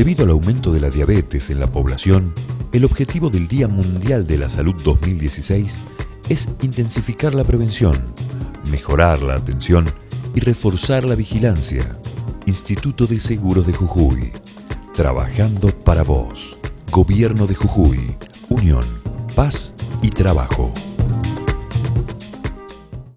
Debido al aumento de la diabetes en la población, el objetivo del Día Mundial de la Salud 2016 es intensificar la prevención, mejorar la atención y reforzar la vigilancia. Instituto de Seguros de Jujuy. Trabajando para vos. Gobierno de Jujuy. Unión, paz y trabajo.